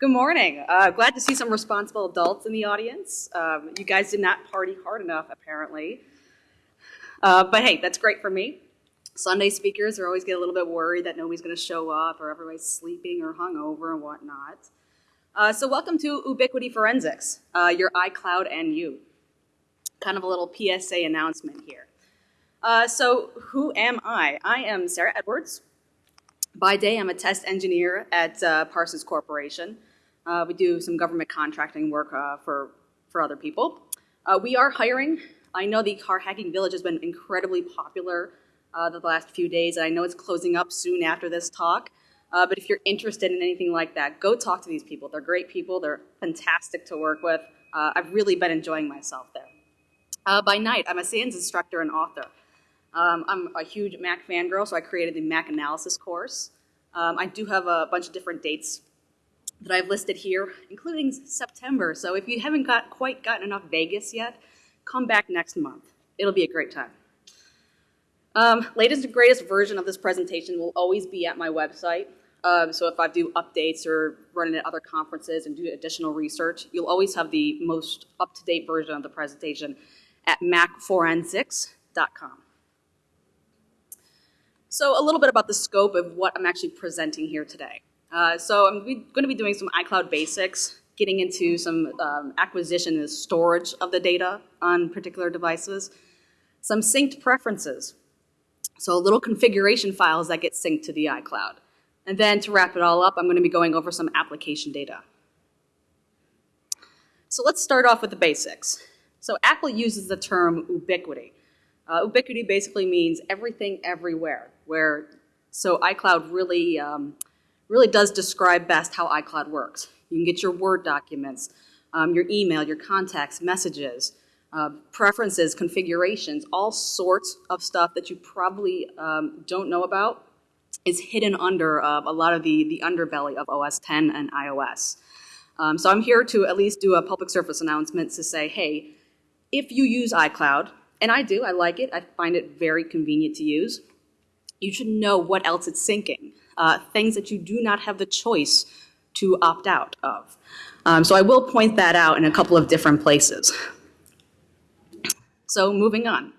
Good morning. Uh, glad to see some responsible adults in the audience. Um, you guys did not party hard enough, apparently. Uh, but hey, that's great for me. Sunday speakers are always get a little bit worried that nobody's going to show up or everybody's sleeping or hungover and whatnot. Uh, so welcome to Ubiquity Forensics, uh, your iCloud and you. Kind of a little PSA announcement here. Uh, so who am I? I am Sarah Edwards. By day, I'm a test engineer at uh, Parsons Corporation. Uh, we do some government contracting work uh, for, for other people. Uh, we are hiring. I know the car hacking village has been incredibly popular uh, the last few days, and I know it's closing up soon after this talk. Uh, but if you're interested in anything like that, go talk to these people. They're great people. They're fantastic to work with. Uh, I've really been enjoying myself there. by night, I'm a SANS instructor and author. Um, I'm a huge Mac fangirl, so I created the Mac analysis course. Um, I do have a bunch of different dates that I've listed here, including September. So if you haven't got quite gotten enough Vegas yet, come back next month. It'll be a great time. Um, latest and greatest version of this presentation will always be at my website. Um, so if I do updates or run it at other conferences and do additional research, you'll always have the most up-to-date version of the presentation at macforensics.com. So a little bit about the scope of what I'm actually presenting here today. Uh, so I'm going to be doing some iCloud basics, getting into some um, acquisition and storage of the data on particular devices, some synced preferences, so little configuration files that get synced to the iCloud. And then to wrap it all up, I'm going to be going over some application data. So let's start off with the basics. So Apple uses the term ubiquity. Uh, ubiquity basically means everything everywhere, where so iCloud really um, really does describe best how iCloud works. You can get your Word documents, um, your email, your contacts, messages, uh, preferences, configurations, all sorts of stuff that you probably um, don't know about is hidden under uh, a lot of the, the underbelly of OS 10 and iOS. Um, so I'm here to at least do a public service announcement to say, hey, if you use iCloud, and I do, I like it, I find it very convenient to use, you should know what else it's syncing uh, things that you do not have the choice to opt out of. Um, so I will point that out in a couple of different places. So moving on.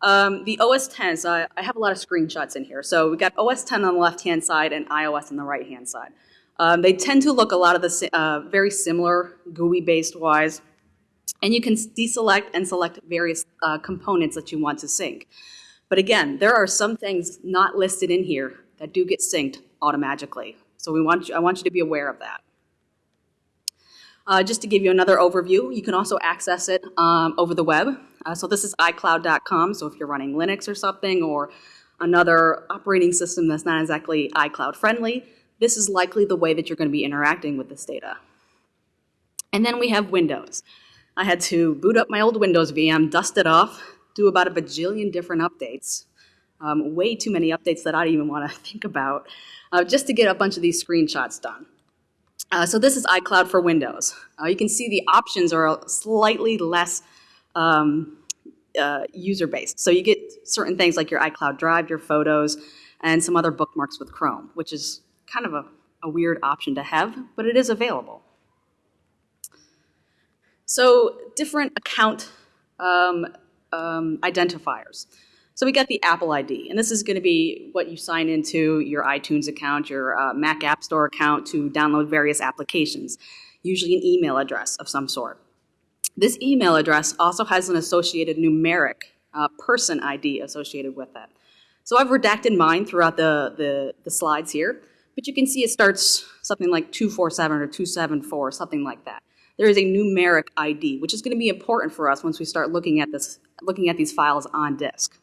Um, the OS 10s, uh, I have a lot of screenshots in here. So we got OS 10 on the left-hand side and iOS on the right-hand side. Um, they tend to look a lot of the uh, very similar GUI-based wise. And you can deselect and select various uh, components that you want to sync. But again, there are some things not listed in here that do get synced automatically. So we want you, I want you to be aware of that. Uh, just to give you another overview, you can also access it um, over the web. Uh, so this is iCloud.com, so if you're running Linux or something or another operating system that's not exactly iCloud friendly, this is likely the way that you're going to be interacting with this data. And then we have Windows. I had to boot up my old Windows VM, dust it off, do about a bajillion different updates, um, way too many updates that I don't even want to think about, uh, just to get a bunch of these screenshots done. Uh, so this is iCloud for Windows. Uh, you can see the options are slightly less um, uh, user-based. So you get certain things like your iCloud Drive, your photos, and some other bookmarks with Chrome, which is kind of a, a weird option to have, but it is available. So different account um, um, identifiers. So we got the Apple ID, and this is going to be what you sign into your iTunes account, your uh, Mac App Store account to download various applications, usually an email address of some sort. This email address also has an associated numeric uh, person ID associated with it. So I've redacted mine throughout the, the, the slides here, but you can see it starts something like 247 or 274, something like that. There is a numeric ID, which is going to be important for us once we start looking at, this, looking at these files on disk.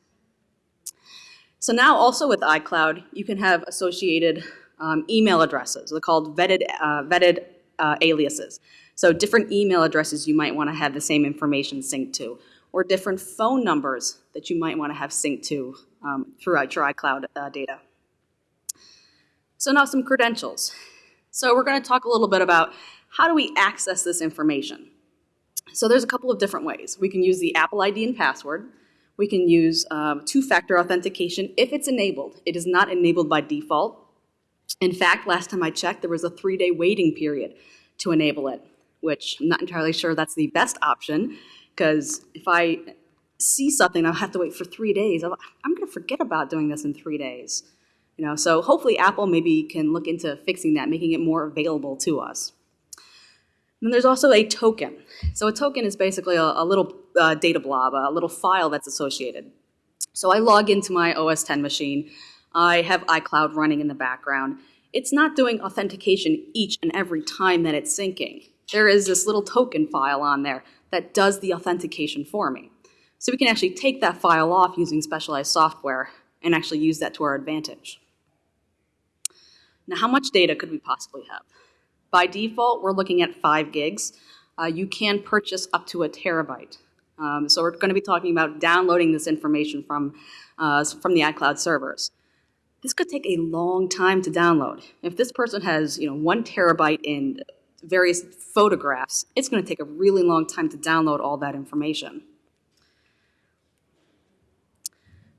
So now also with iCloud, you can have associated um, email addresses. They're called vetted, uh, vetted uh, aliases. So different email addresses you might want to have the same information synced to, or different phone numbers that you might want to have synced to um, throughout your iCloud uh, data. So now some credentials. So we're going to talk a little bit about how do we access this information. So there's a couple of different ways. We can use the Apple ID and password. We can use um, two-factor authentication if it's enabled. It is not enabled by default. In fact, last time I checked, there was a three-day waiting period to enable it, which I'm not entirely sure that's the best option, because if I see something, I'll have to wait for three days. I'm going to forget about doing this in three days. You know, so hopefully Apple maybe can look into fixing that, making it more available to us. And then there's also a token. So a token is basically a, a little uh, data blob, a little file that's associated. So I log into my OS 10 machine. I have iCloud running in the background. It's not doing authentication each and every time that it's syncing. There is this little token file on there that does the authentication for me. So we can actually take that file off using specialized software and actually use that to our advantage. Now, how much data could we possibly have? By default, we're looking at five gigs. Uh, you can purchase up to a terabyte. Um, so we're going to be talking about downloading this information from, uh, from the iCloud servers. This could take a long time to download. If this person has you know, one terabyte in various photographs, it's going to take a really long time to download all that information.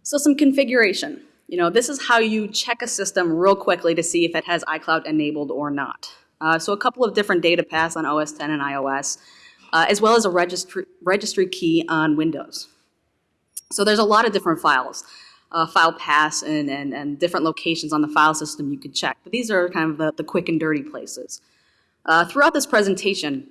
So some configuration. You know, this is how you check a system real quickly to see if it has iCloud enabled or not. Uh, so a couple of different data paths on OS 10 and iOS, uh, as well as a registry, registry key on Windows. So there's a lot of different files, uh, file paths and, and, and, different locations on the file system you could check. But these are kind of the, the quick and dirty places. Uh, throughout this presentation,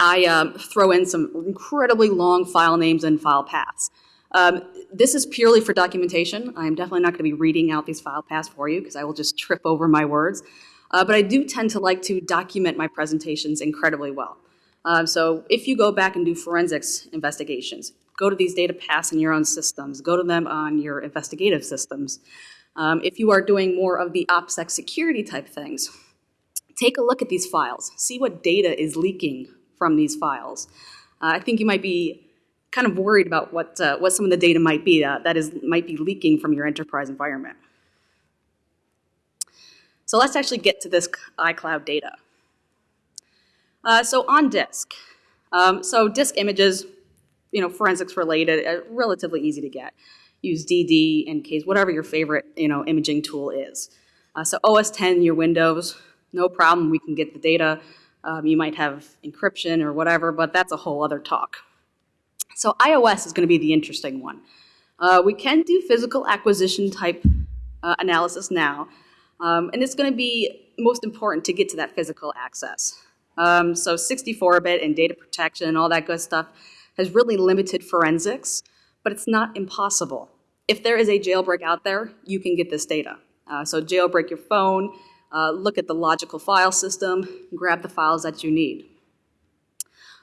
I um, throw in some incredibly long file names and file paths. Um, this is purely for documentation. I'm definitely not going to be reading out these file paths for you because I will just trip over my words. Uh, but I do tend to like to document my presentations incredibly well. Um, so if you go back and do forensics investigations, go to these data paths in your own systems, go to them on your investigative systems. Um, if you are doing more of the OPSEC security type things, take a look at these files. See what data is leaking from these files. Uh, I think you might be kind of worried about what, uh, what some of the data might be uh, that is, might be leaking from your enterprise environment. So let's actually get to this iCloud data. Uh, so on disk, um, so disk images, you know, forensics related, uh, relatively easy to get. Use DD, EnCase, whatever your favorite, you know, imaging tool is. Uh, so OS 10, your Windows, no problem, we can get the data. Um, you might have encryption or whatever, but that's a whole other talk. So iOS is going to be the interesting one. Uh, we can do physical acquisition type uh, analysis now, um, and it's going to be most important to get to that physical access. Um, so 64-bit and data protection and all that good stuff has really limited forensics, but it's not impossible. If there is a jailbreak out there, you can get this data. Uh, so jailbreak your phone, uh, look at the logical file system, grab the files that you need.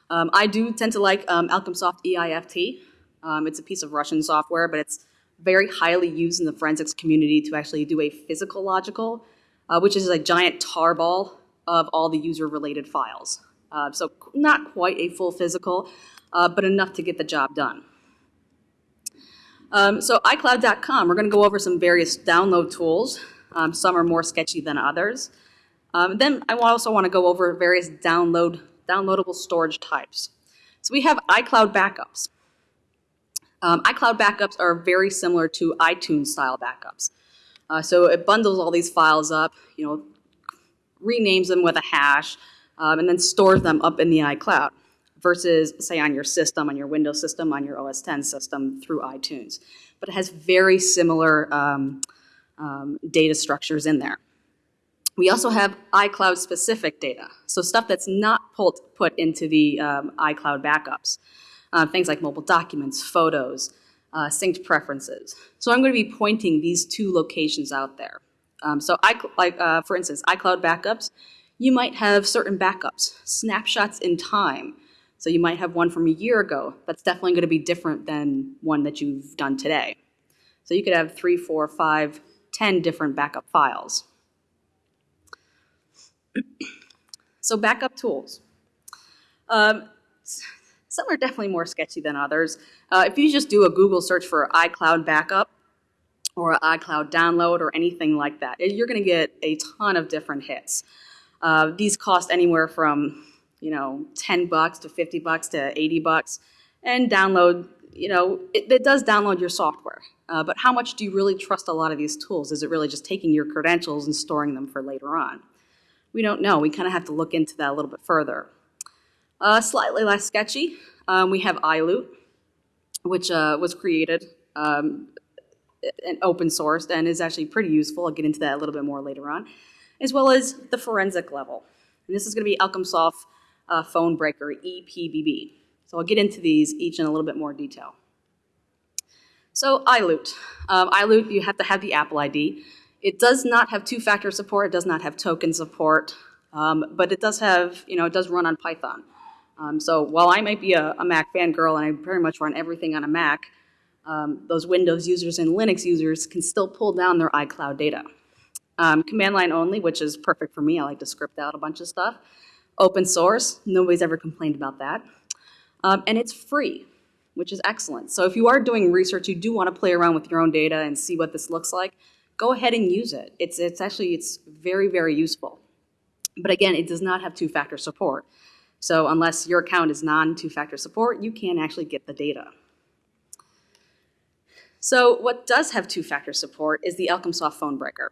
Um, I do tend to like um, Elcomsoft EIFT. Um, it's a piece of Russian software, but it's very highly used in the forensics community to actually do a physical logical, uh, which is a giant tarball of all the user-related files. Uh, so not quite a full physical, uh, but enough to get the job done. Um, so iCloud.com, we're going to go over some various download tools. Um, some are more sketchy than others. Um, then I also want to go over various download downloadable storage types. So we have iCloud backups. Um, iCloud backups are very similar to iTunes style backups. Uh, so it bundles all these files up, you know, renames them with a hash, um, and then stores them up in the iCloud versus, say, on your system, on your Windows system, on your OS 10 system through iTunes. But it has very similar um, um, data structures in there. We also have iCloud specific data, so stuff that's not pulled, put into the um, iCloud backups. Uh, things like mobile documents, photos, uh, synced preferences. So I'm going to be pointing these two locations out there. Um, so I, like, uh, for instance, iCloud backups, you might have certain backups, snapshots in time. So you might have one from a year ago. That's definitely going to be different than one that you've done today. So you could have three, four, five, ten different backup files. so backup tools. Um, some are definitely more sketchy than others. Uh, if you just do a Google search for iCloud backup or iCloud download or anything like that, you're going to get a ton of different hits. Uh, these cost anywhere from you know 10 bucks to 50 bucks to 80 bucks, and download you know, it, it does download your software, uh, but how much do you really trust a lot of these tools? Is it really just taking your credentials and storing them for later on? We don't know. We kind of have to look into that a little bit further. Uh, slightly less sketchy, um, we have iLoot, which uh, was created um, and open sourced and is actually pretty useful. I'll get into that a little bit more later on, as well as the forensic level. And this is going to be Elcomsoft uh, Phone Breaker, EPPB. So I'll get into these each in a little bit more detail. So iLoot. Um, iLoot, you have to have the Apple ID. It does not have two-factor support. It does not have token support, um, but it does have, you know, it does run on Python. Um, so while I might be a, a, Mac fangirl and I very much run everything on a Mac, um, those Windows users and Linux users can still pull down their iCloud data. Um, command line only, which is perfect for me. I like to script out a bunch of stuff. Open source, nobody's ever complained about that. Um, and it's free, which is excellent. So if you are doing research, you do want to play around with your own data and see what this looks like, go ahead and use it. It's, it's actually, it's very, very useful. But again, it does not have two-factor support. So unless your account is non-two-factor support, you can't actually get the data. So what does have two-factor support is the Elcomsoft Phone Breaker.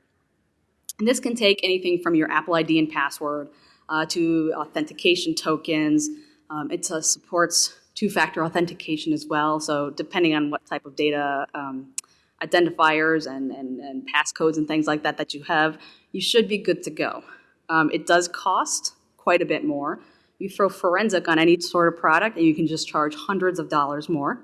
And this can take anything from your Apple ID and password uh, to authentication tokens. Um, it uh, supports two-factor authentication as well. So depending on what type of data um, identifiers and, and, and passcodes and things like that that you have, you should be good to go. Um, it does cost quite a bit more. You throw forensic on any sort of product and you can just charge hundreds of dollars more.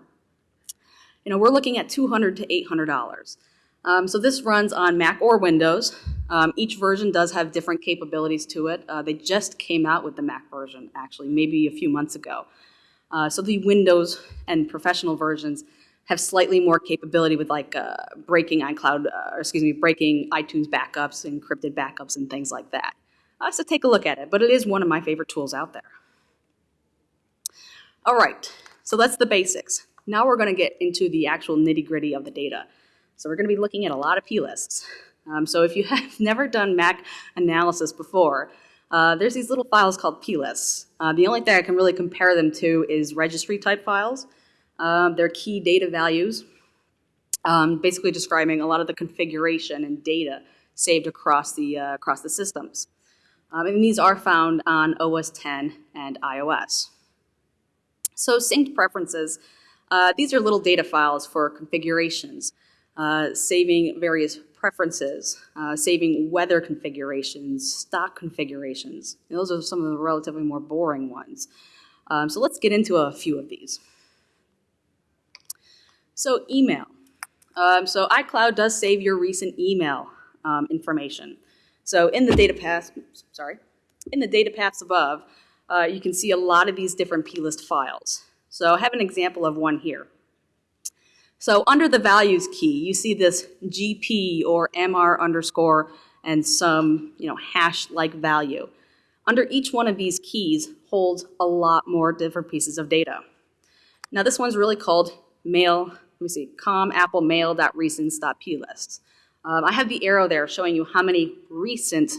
You know, we're looking at 200 to $800. Um, so this runs on Mac or Windows. Um, each version does have different capabilities to it. Uh, they just came out with the Mac version, actually, maybe a few months ago. Uh, so the Windows and professional versions have slightly more capability with like uh, breaking iCloud, uh, or excuse me, breaking iTunes backups, encrypted backups, and things like that. Uh, so take a look at it, but it is one of my favorite tools out there. All right, so that's the basics. Now we're going to get into the actual nitty gritty of the data. So we're going to be looking at a lot ofplists. Um, so if you have never done Mac analysis before, uh, there's these little files called plists. Uh, the only thing I can really compare them to is registry type files. Um, they're key data values, um, basically describing a lot of the configuration and data saved across the, uh, across the systems. Um, and these are found on OS 10 and iOS. So synced preferences, uh, these are little data files for configurations, uh, saving various preferences, uh, saving weather configurations, stock configurations. And those are some of the relatively more boring ones. Um, so let's get into a few of these. So email. Um, so iCloud does save your recent email um, information. So in the data paths, sorry, in the data paths above, uh, you can see a lot of these different plist files. So I have an example of one here. So under the values key, you see this GP or MR underscore and some you know, hash-like value. Under each one of these keys holds a lot more different pieces of data. Now this one's really called mail, let me see, com apple mail.recents.plist. Um, I have the arrow there showing you how many recent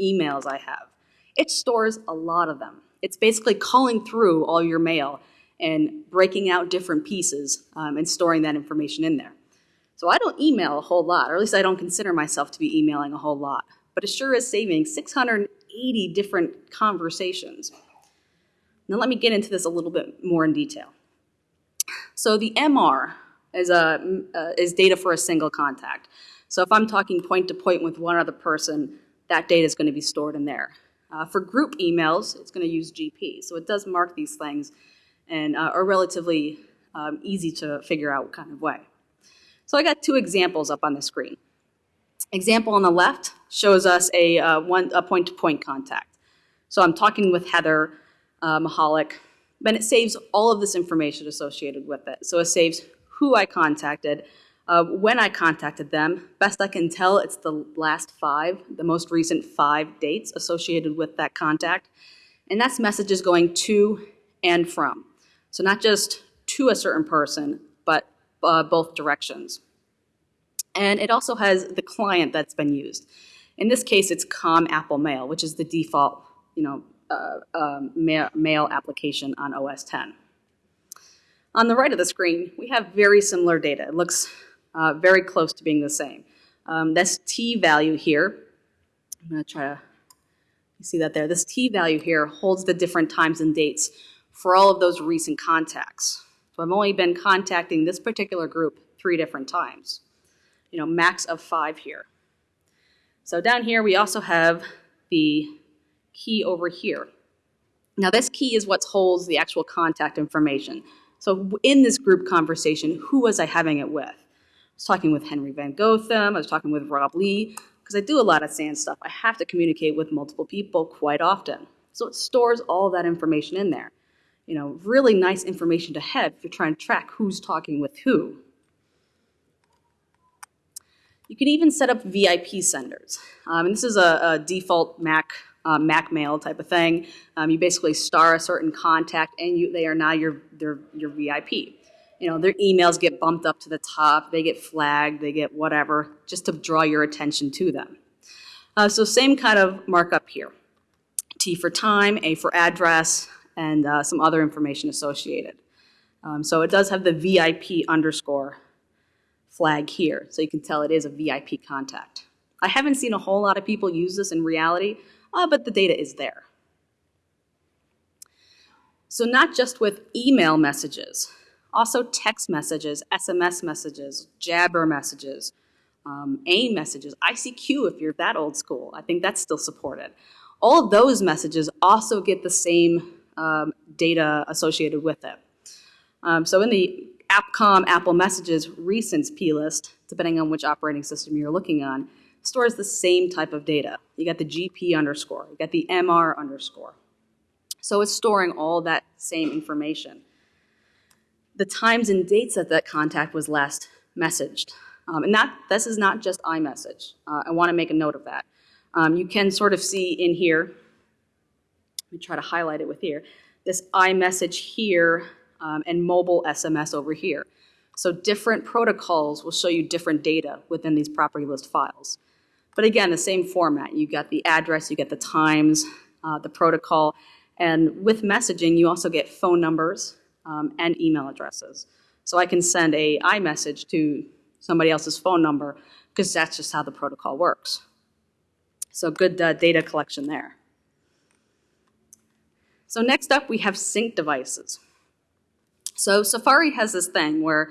emails I have. It stores a lot of them. It's basically calling through all your mail and breaking out different pieces um, and storing that information in there. So I don't email a whole lot, or at least I don't consider myself to be emailing a whole lot. But it sure is saving 680 different conversations. Now let me get into this a little bit more in detail. So the MR is, a, uh, is data for a single contact. So if I'm talking point to point with one other person, that data is going to be stored in there. Uh, for group emails, it's going to use GP. So it does mark these things and uh, are relatively um, easy to figure out kind of way. So I got two examples up on the screen. Example on the left shows us a, uh, one, a point-to-point -point contact. So I'm talking with Heather uh, Mahalik, and it saves all of this information associated with it. So it saves who I contacted, uh, when I contacted them, best I can tell, it's the last five, the most recent five dates associated with that contact. And that's messages going to and from. So not just to a certain person, but uh, both directions. And it also has the client that's been used. In this case, it's Com Apple Mail, which is the default you know, uh, um, mail, application on OS 10. On the right of the screen, we have very similar data. It looks uh, very close to being the same. Um, this t value here, I'm going to try to see that there. This t value here holds the different times and dates for all of those recent contacts. So I've only been contacting this particular group three different times. You know, max of five here. So down here we also have the key over here. Now this key is what holds the actual contact information. So in this group conversation, who was I having it with? I was talking with Henry Van Gotham, I was talking with Rob Lee, because I do a lot of SANS stuff. I have to communicate with multiple people quite often. So it stores all that information in there. You know, really nice information to have if you're trying to track who's talking with who. You can even set up VIP senders. Um, and this is a, a default Mac uh, Mac mail type of thing. Um, you basically star a certain contact and you, they are now your, their, your VIP. You know, their emails get bumped up to the top, they get flagged, they get whatever, just to draw your attention to them. Uh, so same kind of markup here. T for time, A for address, and uh, some other information associated. Um, so it does have the VIP underscore flag here, so you can tell it is a VIP contact. I haven't seen a whole lot of people use this in reality, uh, but the data is there. So not just with email messages, also text messages, SMS messages, Jabber messages, um, AIM messages, ICQ if you're that old school. I think that's still supported. All of those messages also get the same um, data associated with it. Um, so in the AppCom Apple Messages recents plist, depending on which operating system you're looking on, stores the same type of data. You got the GP underscore, you got the MR underscore. So it's storing all that same information. The times and dates that that contact was last messaged. Um, and that, this is not just iMessage. Uh, I want to make a note of that. Um, you can sort of see in here, me try to highlight it with here, this iMessage here um, and mobile SMS over here. So different protocols will show you different data within these property list files. But again, the same format. You get the address, you get the times, uh, the protocol, and with messaging, you also get phone numbers um, and email addresses. So I can send a iMessage to somebody else's phone number because that's just how the protocol works. So good uh, data collection there. So next up, we have sync devices. So Safari has this thing where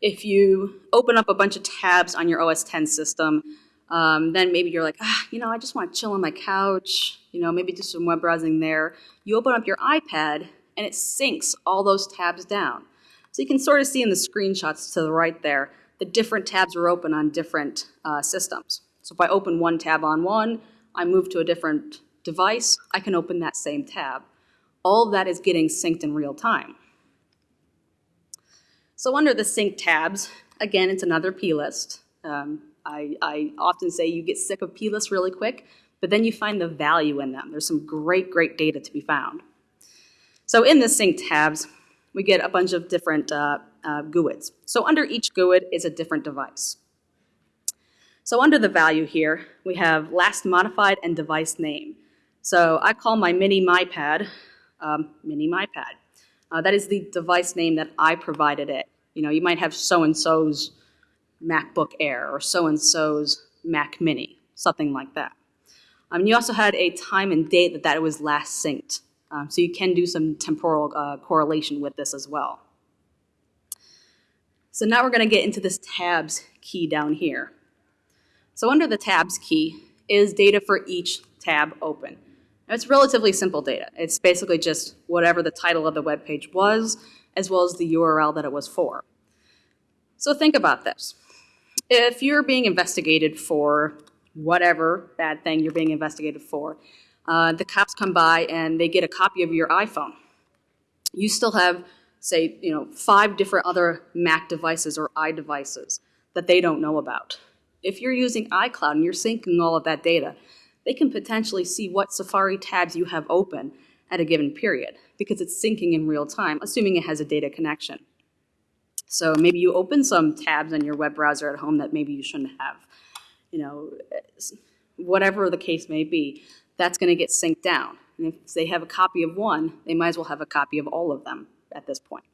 if you open up a bunch of tabs on your OS 10 system, um, then maybe you're like, ah, you know, I just want to chill on my couch, you know, maybe do some web browsing there. You open up your iPad and it syncs all those tabs down. So you can sort of see in the screenshots to the right there, the different tabs are open on different uh, systems. So if I open one tab on one, I move to a different device, I can open that same tab. All of that is getting synced in real time. So under the sync tabs, again, it's another plist. Um, I, I often say you get sick of plist really quick, but then you find the value in them. There's some great, great data to be found. So in the sync tabs, we get a bunch of different uh, uh, GUIDs. So under each GUID is a different device. So under the value here, we have last modified and device name. So I call my mini MyPad um, mini MyPad. Uh, that is the device name that I provided it. You know, you might have so-and-so's MacBook Air or so-and-so's Mac Mini, something like that. Um, you also had a time and date that that was last synced. Um, so you can do some temporal uh, correlation with this as well. So now we're going to get into this tabs key down here. So under the tabs key is data for each tab open. It's relatively simple data. It's basically just whatever the title of the web page was, as well as the URL that it was for. So think about this. If you're being investigated for whatever bad thing you're being investigated for, uh, the cops come by and they get a copy of your iPhone. You still have, say, you know, five different other Mac devices or iDevices that they don't know about. If you're using iCloud and you're syncing all of that data, they can potentially see what Safari tabs you have open at a given period because it's syncing in real time, assuming it has a data connection. So maybe you open some tabs on your web browser at home that maybe you shouldn't have. You know, whatever the case may be, that's going to get synced down. And if they have a copy of one, they might as well have a copy of all of them at this point.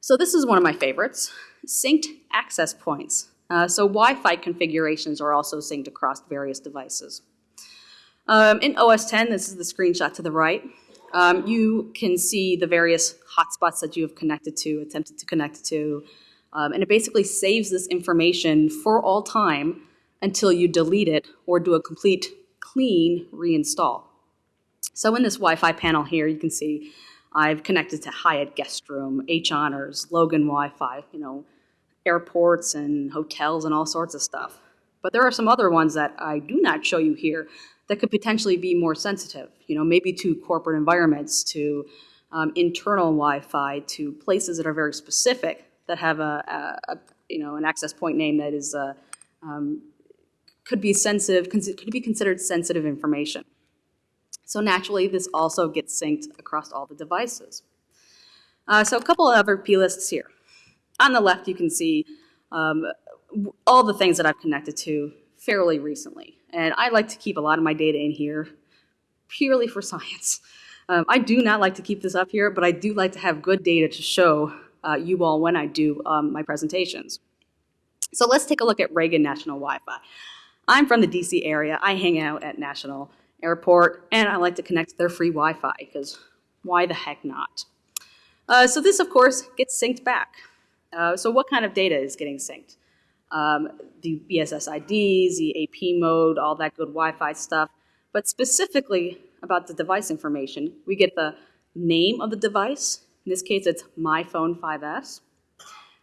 So this is one of my favorites, synced access points. Uh, so Wi-Fi configurations are also synced across various devices. Um, in OS 10, this is the screenshot to the right, um, you can see the various hotspots that you have connected to, attempted to connect to, um, and it basically saves this information for all time until you delete it or do a complete clean reinstall. So in this Wi-Fi panel here, you can see I've connected to Hyatt Guest Room, H Honors, Logan Wi-Fi, you know, airports and hotels and all sorts of stuff. But there are some other ones that I do not show you here that could potentially be more sensitive, you know, maybe to corporate environments, to um, internal Wi-Fi, to places that are very specific that have a, a, a you know, an access point name that is, uh, um, could be sensitive, could be considered sensitive information. So naturally, this also gets synced across all the devices. Uh, so a couple of other plists here. On the left, you can see um, all the things that I've connected to fairly recently. And I like to keep a lot of my data in here purely for science. Um, I do not like to keep this up here, but I do like to have good data to show uh, you all when I do um, my presentations. So let's take a look at Reagan National Wi-Fi. I'm from the DC area. I hang out at National Airport, and I like to connect to their free Wi-Fi, because why the heck not? Uh, so this, of course, gets synced back. Uh, so what kind of data is getting synced? um, the BSS IDs, the AP mode, all that good Wi-Fi stuff. But specifically about the device information, we get the name of the device. In this case, it's my phone 5S,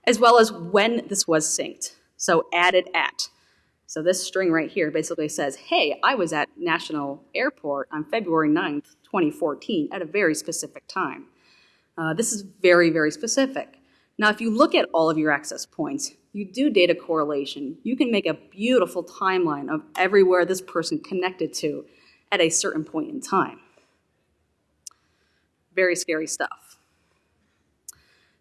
as well as when this was synced. So added at. So this string right here basically says, hey, I was at National Airport on February 9th, 2014 at a very specific time. Uh, this is very, very specific. Now, if you look at all of your access points, you do data correlation, you can make a beautiful timeline of everywhere this person connected to at a certain point in time. Very scary stuff.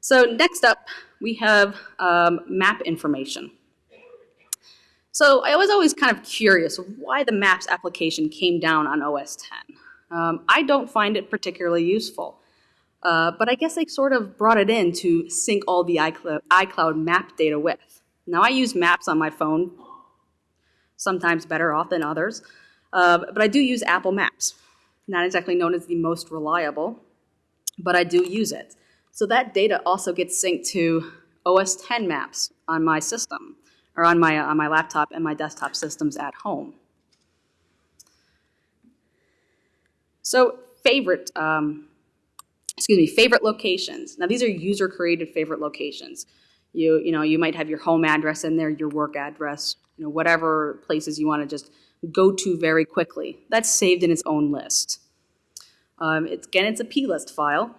So next up, we have um, map information. So I was always kind of curious why the Maps application came down on OS 10. Um, I don't find it particularly useful. Uh, but I guess they sort of brought it in to sync all the iCloud, iCloud map data with. Now I use maps on my phone, sometimes better off than others, uh, but I do use Apple Maps. Not exactly known as the most reliable, but I do use it. So that data also gets synced to OS 10 maps on my system, or on my, on my laptop and my desktop systems at home. So favorite um, excuse me, favorite locations. Now these are user created favorite locations. You, you know, you might have your home address in there, your work address, you know, whatever places you want to just go to very quickly. That's saved in its own list. Um, it's, again, it's a plist file,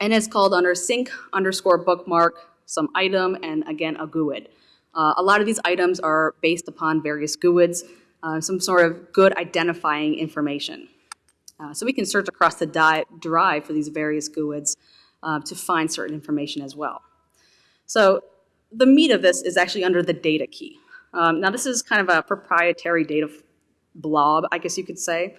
and it's called under sync underscore bookmark some item and again a GUID. Uh, a lot of these items are based upon various GUIDs, uh, some sort of good identifying information. Uh, so we can search across the drive for these various GUIDs uh, to find certain information as well. So the meat of this is actually under the data key. Um, now this is kind of a proprietary data blob, I guess you could say.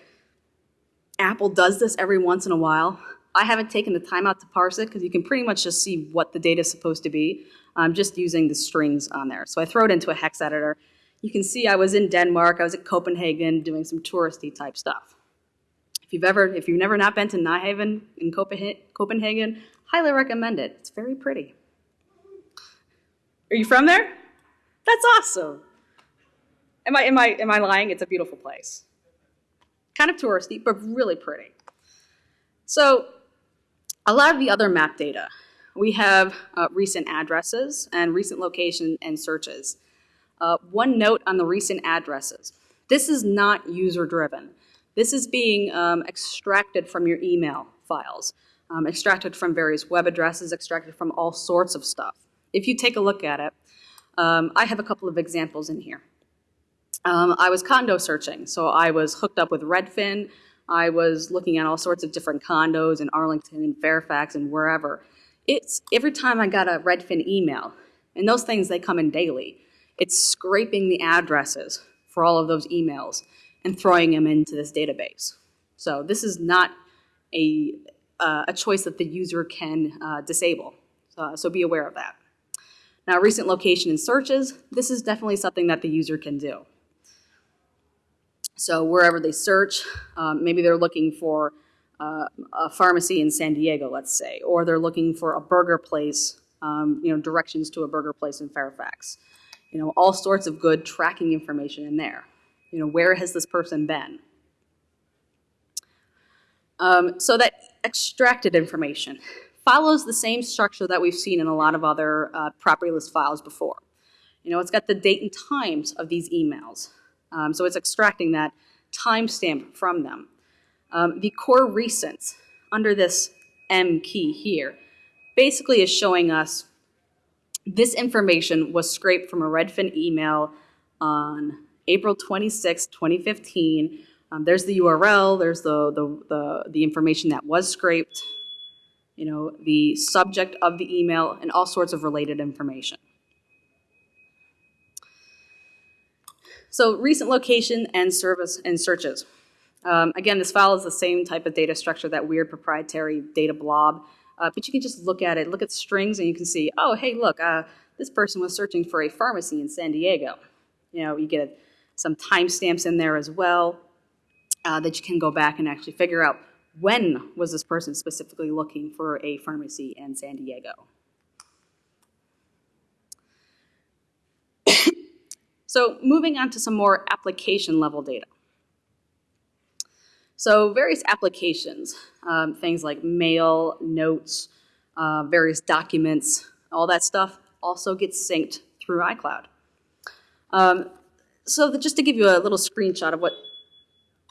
Apple does this every once in a while. I haven't taken the time out to parse it because you can pretty much just see what the data is supposed to be. I'm just using the strings on there. So I throw it into a hex editor. You can see I was in Denmark, I was at Copenhagen doing some touristy type stuff. If you've ever, if you've never not been to Nyhavn in Copenhagen, highly recommend it. It's very pretty. Are you from there? That's awesome. Am I, am I, am I lying? It's a beautiful place. Kind of touristy, but really pretty. So a lot of the other map data, we have uh, recent addresses and recent location and searches. Uh, one note on the recent addresses. This is not user driven. This is being um, extracted from your email files, um, extracted from various web addresses, extracted from all sorts of stuff. If you take a look at it, um, I have a couple of examples in here. Um, I was condo searching, so I was hooked up with Redfin. I was looking at all sorts of different condos in Arlington and Fairfax and wherever. It's every time I got a Redfin email, and those things, they come in daily, it's scraping the addresses for all of those emails and throwing them into this database. So this is not a, uh, a choice that the user can uh, disable. Uh, so be aware of that. Now, recent location and searches, this is definitely something that the user can do. So wherever they search, um, maybe they're looking for uh, a pharmacy in San Diego, let's say, or they're looking for a burger place, um, you know, directions to a burger place in Fairfax. You know, all sorts of good tracking information in there. You know, where has this person been? Um, so that extracted information follows the same structure that we've seen in a lot of other uh, property list files before. You know, it's got the date and times of these emails. Um, so it's extracting that timestamp from them. Um, the core recents under this M key here basically is showing us this information was scraped from a Redfin email on April 26, 2015. Um, there's the URL, there's the, the, the, the information that was scraped, you know, the subject of the email, and all sorts of related information. So recent location and service and searches. Um, again, this file is the same type of data structure, that weird proprietary data blob, uh, but you can just look at it, look at strings, and you can see, oh, hey, look, uh, this person was searching for a pharmacy in San Diego. You know, you get some timestamps in there as well uh, that you can go back and actually figure out when was this person specifically looking for a pharmacy in San Diego. so moving on to some more application level data. So various applications, um, things like mail, notes, uh, various documents, all that stuff also gets synced through iCloud. Um, so just to give you a little screenshot of what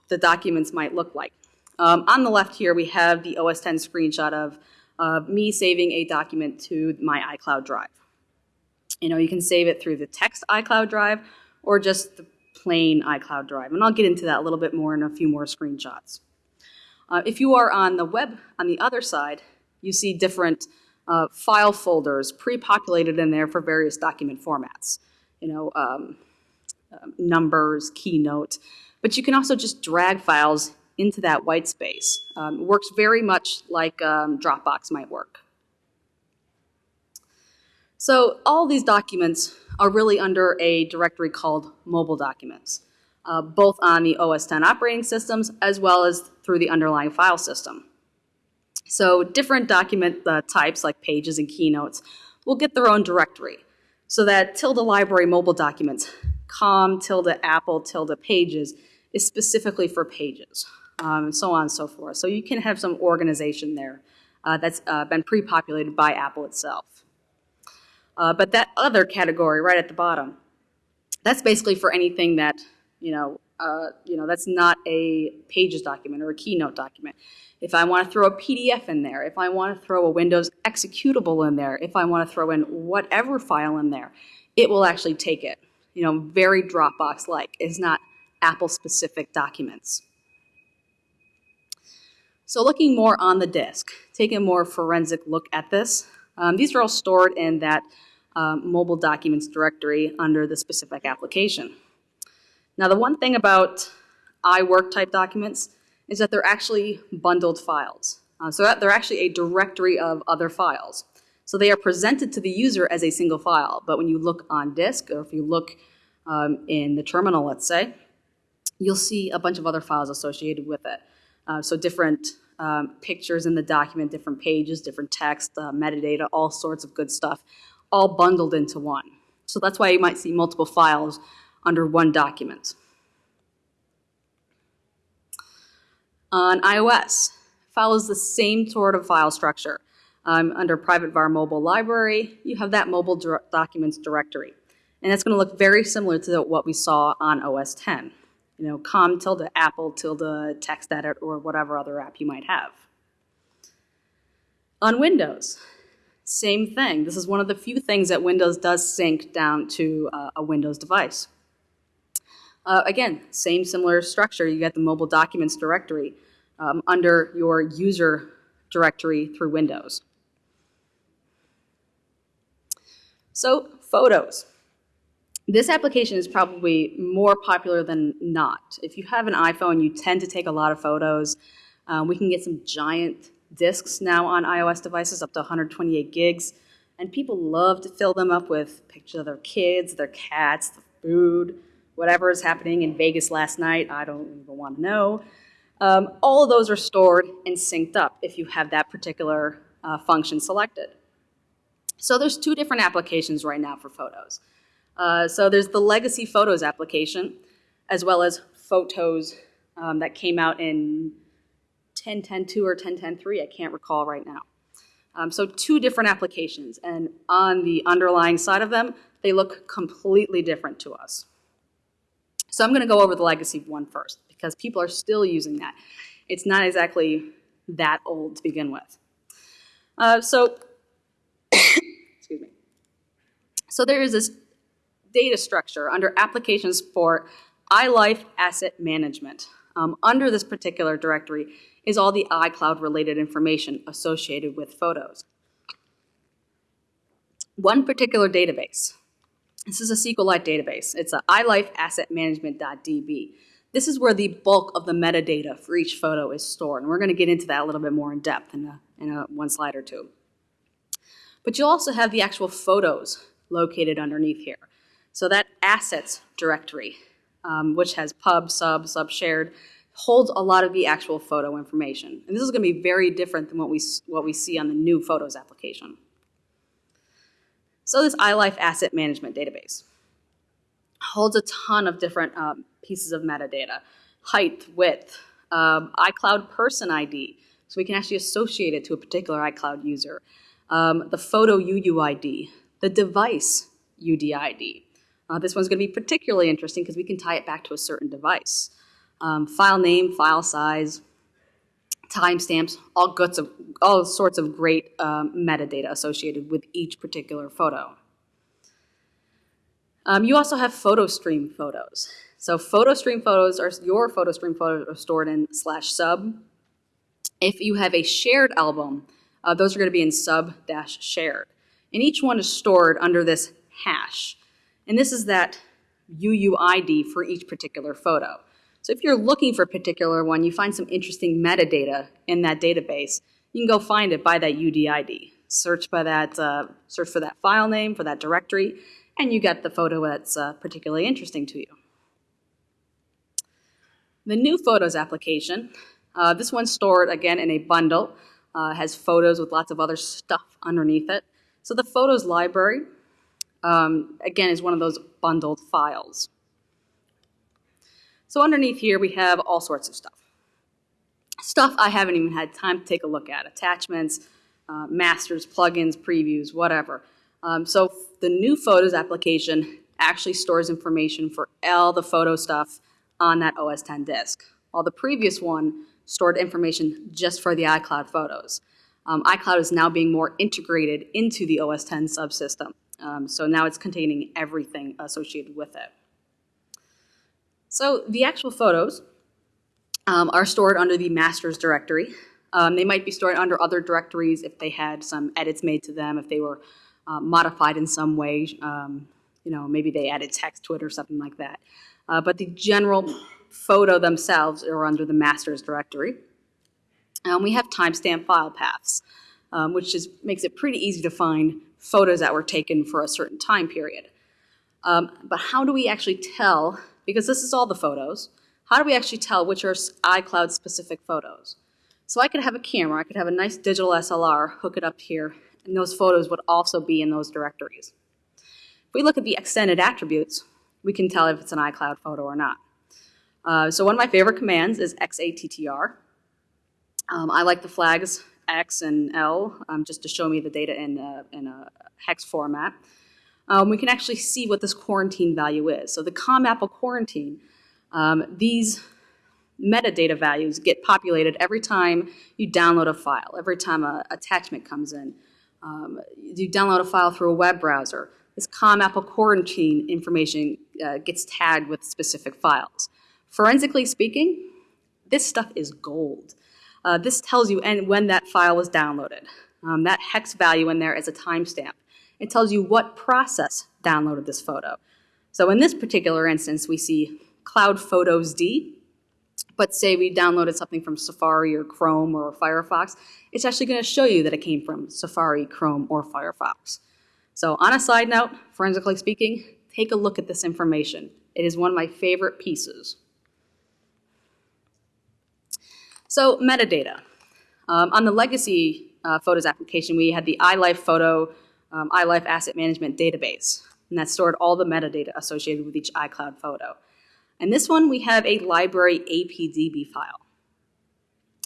the documents might look like. Um, on the left here, we have the OS 10 screenshot of uh, me saving a document to my iCloud drive. You know, you can save it through the text iCloud drive or just the plain iCloud drive. And I'll get into that a little bit more in a few more screenshots. Uh, if you are on the web on the other side, you see different uh, file folders pre-populated in there for various document formats. You know, um, numbers, keynote, but you can also just drag files into that white space. Um, works very much like um, Dropbox might work. So all these documents are really under a directory called mobile documents, uh, both on the OS 10 operating systems as well as through the underlying file system. So different document uh, types like pages and keynotes will get their own directory. So that tilde library mobile documents, com tilde apple tilde pages, is specifically for pages, um, and so on and so forth. So you can have some organization there uh, that's uh, been pre-populated by Apple itself. Uh, but that other category right at the bottom, that's basically for anything that, you know, uh, you know, that's not a pages document or a keynote document. If I want to throw a PDF in there, if I want to throw a Windows executable in there, if I want to throw in whatever file in there, it will actually take it. You know, very Dropbox-like. It's not Apple-specific documents. So looking more on the disk, taking a more forensic look at this, um, these are all stored in that um, mobile documents directory under the specific application. Now the one thing about iWork type documents is that they're actually bundled files. Uh, so that they're actually a directory of other files. So they are presented to the user as a single file, but when you look on disk, or if you look um, in the terminal, let's say, you'll see a bunch of other files associated with it. Uh, so different um, pictures in the document, different pages, different text, uh, metadata, all sorts of good stuff, all bundled into one. So that's why you might see multiple files under one document. On iOS, follows the same sort of file structure. Um, under Private Var Mobile Library, you have that mobile documents directory. And it's going to look very similar to what we saw on OS 10 you know, com tilde apple tilde text edit or whatever other app you might have. On Windows, same thing. This is one of the few things that Windows does sync down to uh, a Windows device. Uh, again, same similar structure. You get the mobile documents directory um, under your user directory through Windows. So, photos. This application is probably more popular than not. If you have an iPhone, you tend to take a lot of photos. Um, we can get some giant disks now on iOS devices, up to 128 gigs. And people love to fill them up with pictures of their kids, their cats, the food, whatever is happening in Vegas last night. I don't even want to know. Um, all of those are stored and synced up if you have that particular uh, function selected. So there's two different applications right now for photos. Uh, so there's the legacy photos application, as well as photos um, that came out in 10.10.2 or 10.10.3, I can't recall right now. Um, so two different applications, and on the underlying side of them, they look completely different to us. So I'm going to go over the legacy one first, because people are still using that. It's not exactly that old to begin with. Uh, so, excuse me. So there is this data structure under applications for iLife Asset Management. Um, under this particular directory is all the iCloud related information associated with photos. One particular database, this is a SQLite database. It's a iLife Asset Management.db. This is where the bulk of the metadata for each photo is stored, and we're going to get into that a little bit more in depth in, a, in a one slide or two. But you also have the actual photos located underneath here. So that assets directory, um, which has pub, sub, sub shared, holds a lot of the actual photo information. And this is going to be very different than what we, what we see on the new Photos application. So this iLife Asset Management Database holds a ton of different um, pieces of metadata. Height, width, um, iCloud person ID, so we can actually associate it to a particular iCloud user. Um, the photo UUID, the device UDID. Uh, this one's going to be particularly interesting because we can tie it back to a certain device um, file name, file size, timestamps, all, of, all sorts of great um, metadata associated with each particular photo. Um, you also have photo stream photos. So photo stream photos are your photo stream photos are stored in slash sub. If you have a shared album, uh, those are going to be in sub dash shared. And each one is stored under this hash. And this is that UUID for each particular photo. So if you're looking for a particular one, you find some interesting metadata in that database, you can go find it by that UDID. Search by that, uh, search for that file name, for that directory, and you get the photo that's uh, particularly interesting to you. The new Photos application, uh, this one's stored again in a bundle, uh, has photos with lots of other stuff underneath it. So the Photos library, um, again, is one of those bundled files. So underneath here, we have all sorts of stuff. Stuff I haven't even had time to take a look at. Attachments, uh, masters, plugins, previews, whatever. Um, so the new Photos application actually stores information for all the photo stuff on that OS 10 disk, while the previous one stored information just for the iCloud photos. Um, iCloud is now being more integrated into the OS 10 subsystem. Um, so now it's containing everything associated with it. So the actual photos um, are stored under the master's directory. Um, they might be stored under other directories if they had some edits made to them, if they were uh, modified in some way. Um, you know, maybe they added text to it or something like that. Uh, but the general photo themselves are under the master's directory. Um, we have timestamp file paths, um, which is, makes it pretty easy to find photos that were taken for a certain time period. Um, but how do we actually tell because this is all the photos, how do we actually tell which are iCloud specific photos? So I could have a camera, I could have a nice digital SLR, hook it up here, and those photos would also be in those directories. If we look at the extended attributes, we can tell if it's an iCloud photo or not. Uh, so one of my favorite commands is xattr. Um, I like the flags X and L um, just to show me the data in a, in a hex format um, we can actually see what this quarantine value is. So the COM Apple quarantine, um, these metadata values get populated every time you download a file, every time an attachment comes in. Um, you download a file through a web browser. This COM Apple quarantine information uh, gets tagged with specific files. Forensically speaking, this stuff is gold. Uh, this tells you and when that file was downloaded. Um, that hex value in there is a timestamp. It tells you what process downloaded this photo. So in this particular instance, we see Cloud Photos D. But say we downloaded something from Safari or Chrome or Firefox, it's actually going to show you that it came from Safari, Chrome, or Firefox. So on a side note, forensically speaking, take a look at this information. It is one of my favorite pieces. So metadata. Um, on the legacy uh, Photos application, we had the iLife Photo, um, iLife Asset Management Database, and that stored all the metadata associated with each iCloud photo. And this one, we have a library APDB file.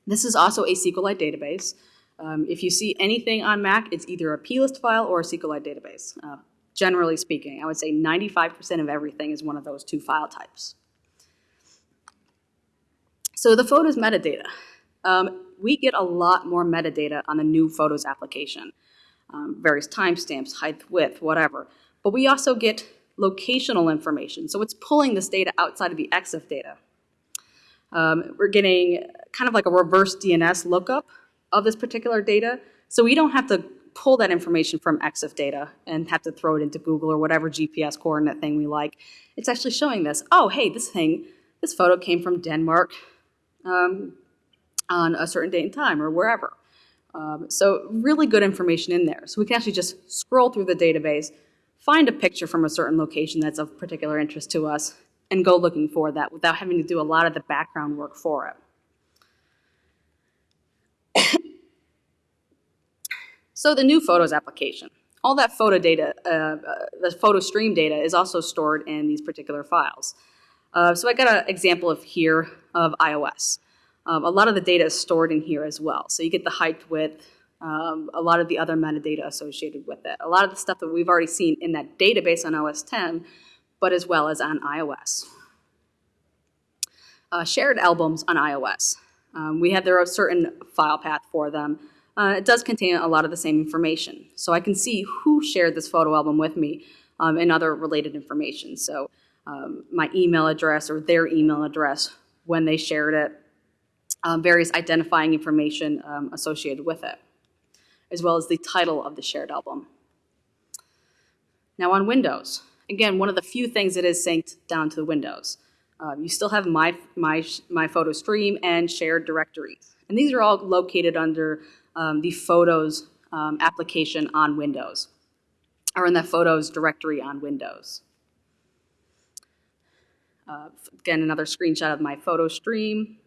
This is also a SQLite database. Um, if you see anything on Mac, it's either a plist file or a SQLite database. Uh, generally speaking, I would say 95% of everything is one of those two file types. So the photos metadata. Um, we get a lot more metadata on the new Photos application. Um, various timestamps, height, width, whatever. But we also get locational information. So it's pulling this data outside of the EXIF data. Um, we're getting kind of like a reverse DNS lookup of this particular data. So we don't have to pull that information from EXIF data and have to throw it into Google or whatever GPS coordinate thing we like. It's actually showing this. Oh, hey, this thing, this photo came from Denmark um, on a certain date and time or wherever. Um, so really good information in there. So we can actually just scroll through the database, find a picture from a certain location that's of particular interest to us, and go looking for that without having to do a lot of the background work for it. so the new Photos application. All that photo data, uh, uh, the photo stream data is also stored in these particular files. Uh, so I got an example of here of iOS. Um, a lot of the data is stored in here as well. So you get the height, width, um, a lot of the other metadata associated with it. A lot of the stuff that we've already seen in that database on OS 10, but as well as on iOS. Uh, shared albums on iOS. Um, we have their certain file path for them. Uh, it does contain a lot of the same information. So I can see who shared this photo album with me um, and other related information. So um, my email address or their email address when they shared it, um, various identifying information um, associated with it, as well as the title of the shared album. Now on Windows, again, one of the few things that is synced down to the Windows. Um, you still have my, my, my photo stream and shared directories. And these are all located under um, the Photos um, application on Windows, or in the Photos directory on Windows. Uh, again, another screenshot of my photo stream.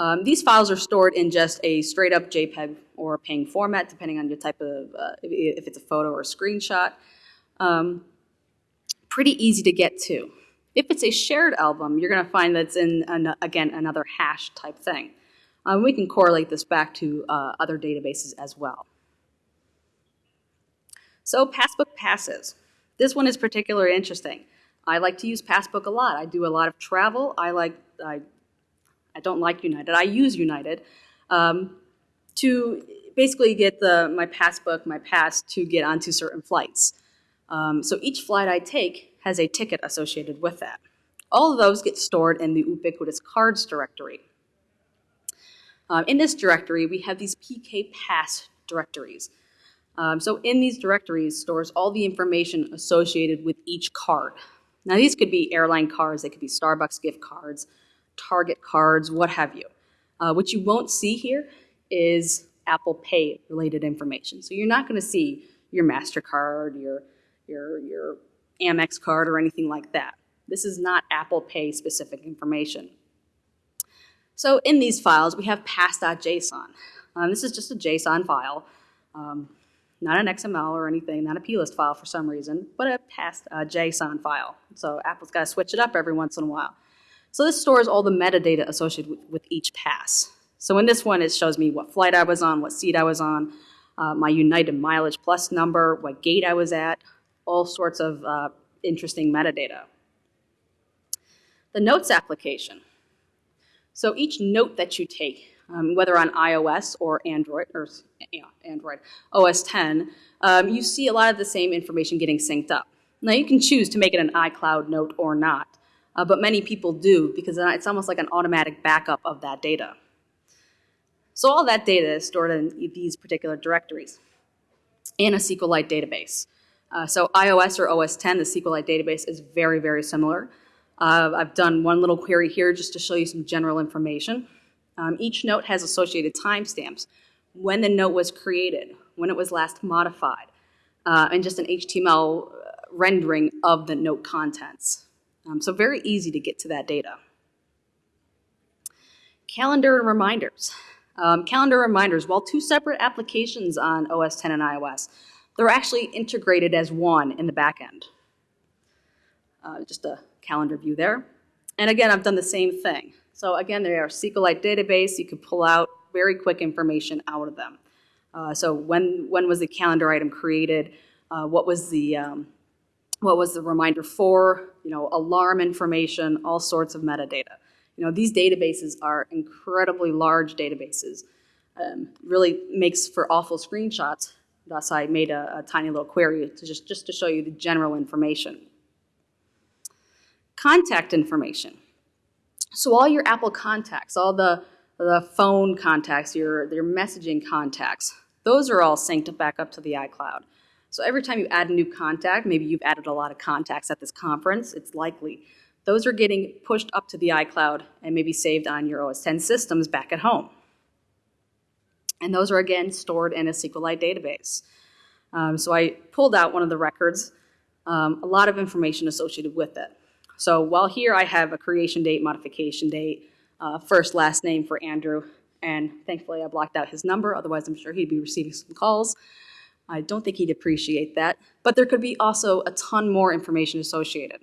Um, these files are stored in just a straight up JPEG or PNG format, depending on your type of, uh, if it's a photo or a screenshot. Um, pretty easy to get to. If it's a shared album, you're going to find that's in, an, again, another hash type thing. Um, we can correlate this back to uh, other databases as well. So Passbook passes. This one is particularly interesting. I like to use Passbook a lot. I do a lot of travel. I like, I, I don't like United. I use United um, to basically get the, my Passbook, my pass to get onto certain flights. Um, so each flight I take has a ticket associated with that. All of those get stored in the ubiquitous cards directory. Um, in this directory, we have these PK Pass directories. Um, so in these directories stores all the information associated with each card. Now these could be airline cards, they could be Starbucks gift cards, Target cards, what have you. Uh, what you won't see here is Apple Pay related information. So you're not going to see your MasterCard, your, your, your Amex card, or anything like that. This is not Apple Pay specific information. So in these files, we have pass.json. Um, this is just a JSON file. Um, not an XML or anything, not a plist file for some reason, but a past uh, JSON file. So Apple's got to switch it up every once in a while. So this stores all the metadata associated with, with, each pass. So in this one, it shows me what flight I was on, what seat I was on, uh, my United Mileage Plus number, what gate I was at, all sorts of uh, interesting metadata. The Notes application. So each note that you take um, whether on iOS or Android, or Android, OS 10, um, you see a lot of the same information getting synced up. Now you can choose to make it an iCloud note or not, uh, but many people do because it's almost like an automatic backup of that data. So all that data is stored in these particular directories in a SQLite database. Uh, so iOS or OS 10, the SQLite database is very, very similar. Uh, I've done one little query here just to show you some general information. Um, each note has associated timestamps, when the note was created, when it was last modified, uh, and just an HTML rendering of the note contents. Um, so very easy to get to that data. Calendar and reminders. Um, calendar reminders, while two separate applications on OS 10 and iOS, they're actually integrated as one in the back end. Uh, just a calendar view there. And again, I've done the same thing. So again, they are SQLite database. You can pull out very quick information out of them. Uh, so when, when was the calendar item created? Uh, what was the um, what was the reminder for? You know, alarm information, all sorts of metadata. You know, these databases are incredibly large databases. Um, really makes for awful screenshots. Thus, I made a, a tiny little query to just, just to show you the general information. Contact information. So all your Apple contacts, all the, the phone contacts, your, your messaging contacts, those are all synced back up to the iCloud. So every time you add a new contact, maybe you've added a lot of contacts at this conference, it's likely those are getting pushed up to the iCloud and maybe saved on your OS 10 systems back at home. And those are again stored in a SQLite database. Um, so I pulled out one of the records, um, a lot of information associated with it. So while here I have a creation date, modification date, uh, first, last name for Andrew, and thankfully I blocked out his number, otherwise I'm sure he'd be receiving some calls. I don't think he'd appreciate that. But there could be also a ton more information associated.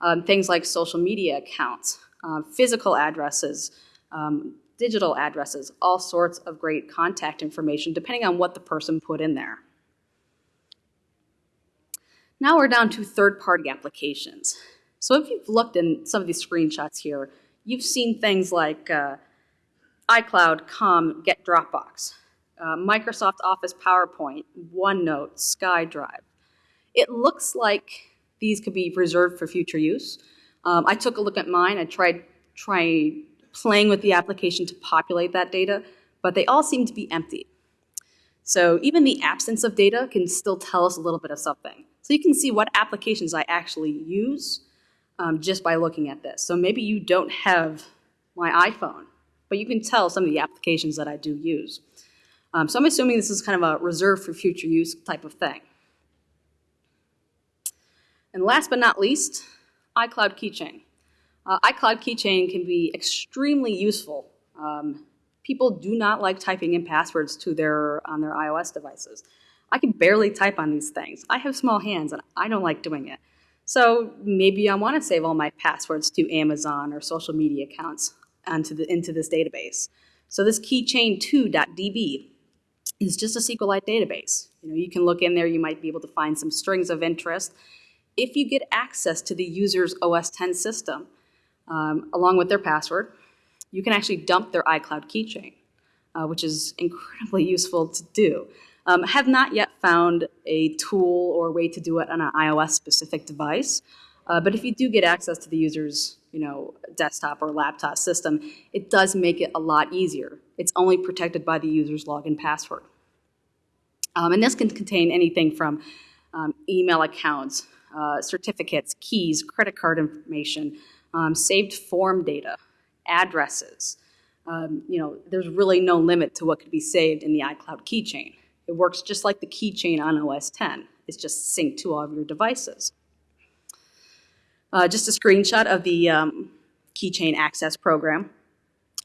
Um, things like social media accounts, uh, physical addresses, um, digital addresses, all sorts of great contact information depending on what the person put in there. Now we're down to third-party applications. So if you've looked in some of these screenshots here, you've seen things like uh, iCloud, Com, Get Dropbox, uh, Microsoft Office PowerPoint, OneNote, SkyDrive. It looks like these could be reserved for future use. Um, I took a look at mine. I tried, tried playing with the application to populate that data, but they all seem to be empty. So even the absence of data can still tell us a little bit of something. So you can see what applications I actually use um, just by looking at this. So maybe you don't have my iPhone, but you can tell some of the applications that I do use. Um, so I'm assuming this is kind of a reserve for future use type of thing. And last but not least, iCloud Keychain. Uh, iCloud Keychain can be extremely useful. Um, people do not like typing in passwords to their, on their iOS devices. I can barely type on these things. I have small hands and I don't like doing it. So maybe I want to save all my passwords to Amazon or social media accounts onto the, into this database. So this keychain2.db is just a SQLite database. You know, you can look in there, you might be able to find some strings of interest, if you get access to the user's OS 10 system, um, along with their password, you can actually dump their iCloud keychain, uh, which is incredibly useful to do. Um, have not yet found a tool or way to do it on an iOS-specific device, uh, but if you do get access to the user's you know, desktop or laptop system, it does make it a lot easier. It's only protected by the user's login password. Um, and this can contain anything from um, email accounts, uh, certificates, keys, credit card information, um, saved form data, addresses. Um, you know, there's really no limit to what could be saved in the iCloud keychain. It works just like the keychain on OS 10. It's just synced to all of your devices. Uh, just a screenshot of the um, keychain access program.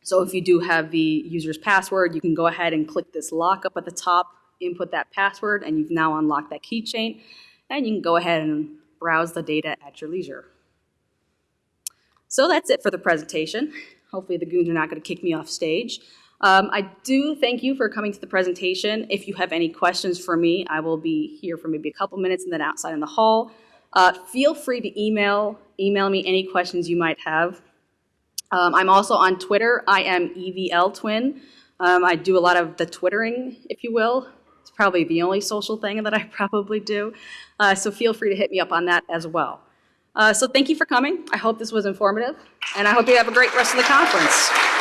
So if you do have the user's password, you can go ahead and click this lock up at the top, input that password, and you've now unlocked that keychain. And you can go ahead and browse the data at your leisure. So that's it for the presentation. Hopefully the goons are not going to kick me off stage. Um, I do thank you for coming to the presentation. If you have any questions for me, I will be here for maybe a couple minutes and then outside in the hall. Uh, feel free to email, email me any questions you might have. Um, I'm also on Twitter. I am EVL Twin. Um, I do a lot of the twittering, if you will. It's probably the only social thing that I probably do. Uh, so feel free to hit me up on that as well. Uh, so thank you for coming. I hope this was informative, and I hope you have a great rest of the conference.